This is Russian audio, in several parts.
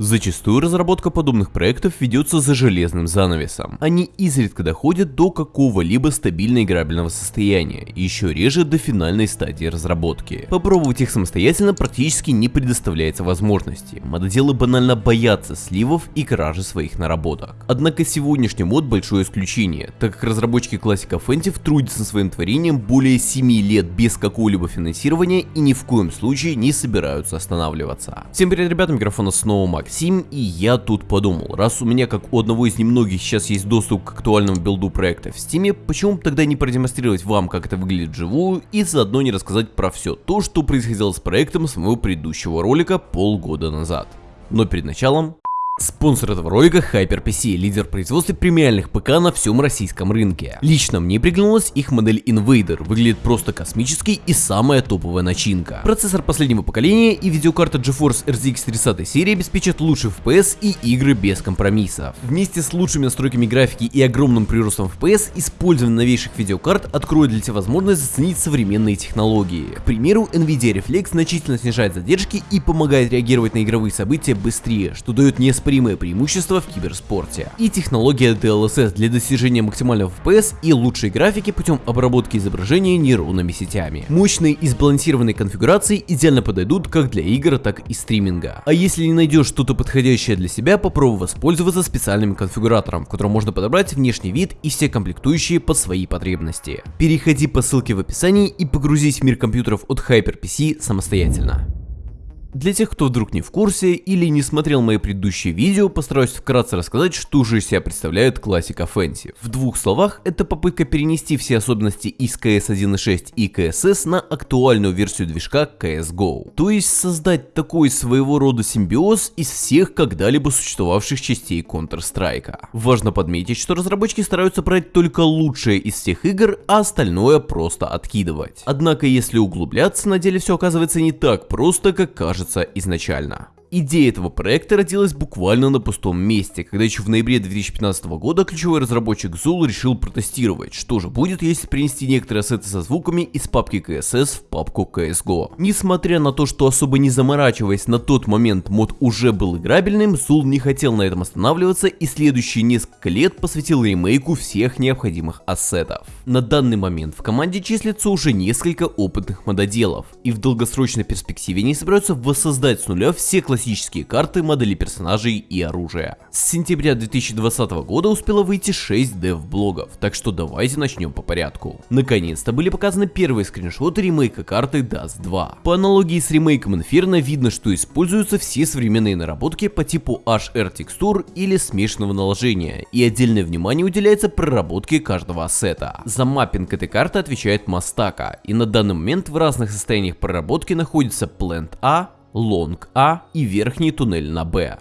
Зачастую разработка подобных проектов ведется за железным занавесом. Они изредка доходят до какого-либо стабильно играбельного состояния, еще реже до финальной стадии разработки. Попробовать их самостоятельно практически не предоставляется возможности. Мододелы банально боятся сливов и кражи своих наработок. Однако сегодняшний мод большое исключение, так как разработчики классика Фэнтив трудятся над своим творением более 7 лет без какого-либо финансирования и ни в коем случае не собираются останавливаться. Всем привет, ребята, микрофона снова Макс Максим, и я тут подумал, раз у меня как у одного из немногих сейчас есть доступ к актуальному билду проекта в Steam, почему тогда не продемонстрировать вам, как это выглядит вживую, и заодно не рассказать про все то, что происходило с проектом с моего предыдущего ролика полгода назад. Но перед началом Спонсор этого ролика HyperPC, лидер производства премиальных ПК на всем российском рынке. Лично мне приглянулась их модель Invader, выглядит просто космический и самая топовая начинка. Процессор последнего поколения и видеокарта GeForce RTX 30 серии обеспечат лучший FPS и игры без компромиссов. Вместе с лучшими настройками графики и огромным приростом FPS, использование новейших видеокарт откроет для тебя возможность заценить современные технологии. К примеру, Nvidia Reflex значительно снижает задержки и помогает реагировать на игровые события быстрее, что дает несколько неоспоримое преимущество в киберспорте. И технология DLSS для достижения максимального FPS и лучшей графики путем обработки изображения нейронными сетями. Мощные и сбалансированные конфигурации идеально подойдут как для игр, так и стриминга. А если не найдешь что-то подходящее для себя, попробуй воспользоваться специальным конфигуратором, в котором можно подобрать внешний вид и все комплектующие под свои потребности. Переходи по ссылке в описании и погрузись в мир компьютеров от HyperPC самостоятельно. Для тех, кто вдруг не в курсе или не смотрел мои предыдущие видео, постараюсь вкратце рассказать, что же из себя представляет классика Offensive. В двух словах, это попытка перенести все особенности из CS 1.6 и CSS на актуальную версию движка CSGO. То есть создать такой своего рода симбиоз из всех когда-либо существовавших частей Counter-Strike. Важно подметить, что разработчики стараются брать только лучшее из всех игр, а остальное просто откидывать. Однако если углубляться, на деле все оказывается не так просто, как кажется кажется изначально. Идея этого проекта родилась буквально на пустом месте, когда еще в ноябре 2015 года ключевой разработчик Zul решил протестировать, что же будет, если принести некоторые ассеты со звуками из папки CSS в папку CSGO. Несмотря на то, что особо не заморачиваясь на тот момент мод уже был играбельным, Zul не хотел на этом останавливаться и следующие несколько лет посвятил ремейку всех необходимых ассетов. На данный момент в команде числится уже несколько опытных мододелов, и в долгосрочной перспективе они собираются воссоздать с нуля все классические классические карты, модели персонажей и оружия. С сентября 2020 года успело выйти 6 дев-блогов, так что давайте начнем по порядку. Наконец-то были показаны первые скриншоты ремейка карты Dust 2. По аналогии с ремейком Inferno видно, что используются все современные наработки по типу HR текстур или смешанного наложения, и отдельное внимание уделяется проработке каждого ассета. За маппинг этой карты отвечает Мастака, и на данный момент в разных состояниях проработки находится Plant A, long A и верхний туннель на Б.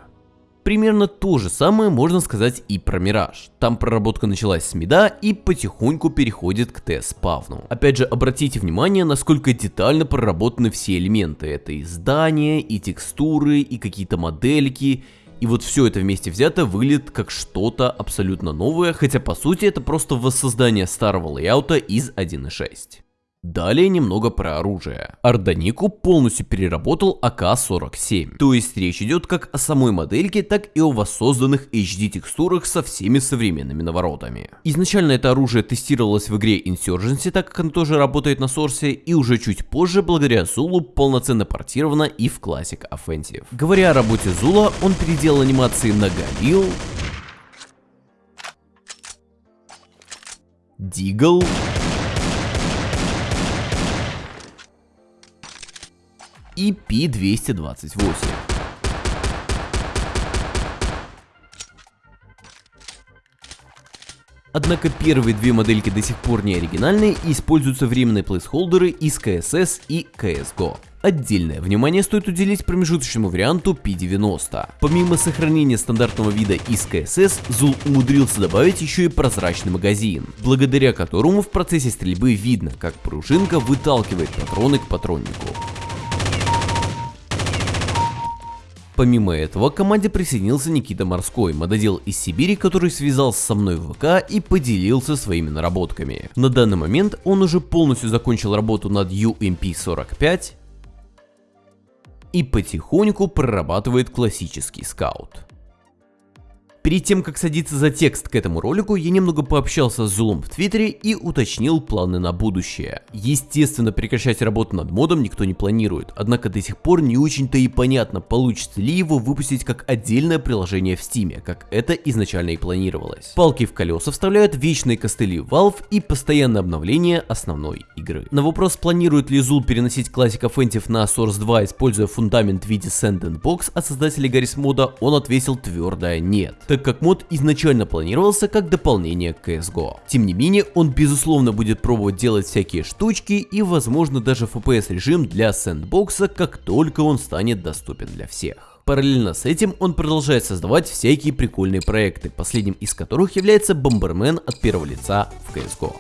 Примерно то же самое можно сказать и про Мираж. Там проработка началась с мида и потихоньку переходит к Т-спавну. Опять же, обратите внимание, насколько детально проработаны все элементы. Это и здания, и текстуры, и какие-то модельки. И вот все это вместе взято выглядит как что-то абсолютно новое, хотя по сути это просто воссоздание старого лейаута из 1.6. Далее немного про оружие. Арданику полностью переработал АК-47, то есть речь идет как о самой модельке, так и о воссозданных HD текстурах со всеми современными наворотами. Изначально это оружие тестировалось в игре Insurgency, так как оно тоже работает на сорсе, и уже чуть позже, благодаря Зулу, полноценно портировано и в Classic Offensive. Говоря о работе Зула, он переделал анимации на Галил, Дигл, и P228. Однако первые две модельки до сих пор не оригинальные и используются временные плейсхолдеры из CSS и CSGO. Отдельное внимание стоит уделить промежуточному варианту P90. Помимо сохранения стандартного вида из CSS, Zul умудрился добавить еще и прозрачный магазин, благодаря которому в процессе стрельбы видно, как пружинка выталкивает патроны к патроннику. Помимо этого, к команде присоединился Никита Морской, мододел из Сибири, который связался со мной в ВК и поделился своими наработками. На данный момент он уже полностью закончил работу над UMP-45, и потихоньку прорабатывает классический скаут. Перед тем, как садиться за текст к этому ролику, я немного пообщался с Зулом в Твиттере и уточнил планы на будущее. Естественно, прекращать работу над модом никто не планирует, однако до сих пор не очень-то и понятно, получится ли его выпустить как отдельное приложение в Steam, как это изначально и планировалось. Палки в колеса вставляют вечные костыли Valve и постоянное обновление основной игры. На вопрос, планирует ли Зул переносить классиков Энтив на Source 2, используя фундамент в виде Sandbox от создателей Гаррис мода, он ответил твердое нет так как мод изначально планировался как дополнение к CSGO. Тем не менее, он безусловно будет пробовать делать всякие штучки и возможно даже FPS режим для сэндбокса, как только он станет доступен для всех. Параллельно с этим он продолжает создавать всякие прикольные проекты, последним из которых является Бомбермен от первого лица в CSGO.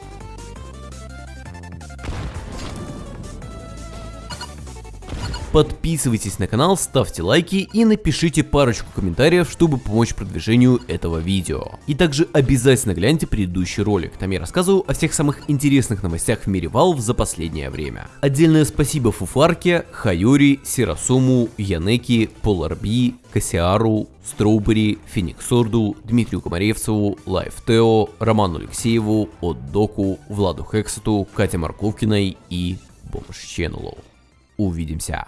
Подписывайтесь на канал, ставьте лайки и напишите парочку комментариев, чтобы помочь продвижению этого видео. И также обязательно гляньте предыдущий ролик, там я рассказываю о всех самых интересных новостях в мире Valve за последнее время. Отдельное спасибо Фуфарке, Хайори, Сирасуму, Янеки, Поларби, Кассиару, Строубери, Фениксорду, Дмитрию Комаревцеву, Лайфтео, Роману Алексееву, Отдоку, Владу Хексету, Кате Марковкиной и Бомж Ченнелу. Увидимся.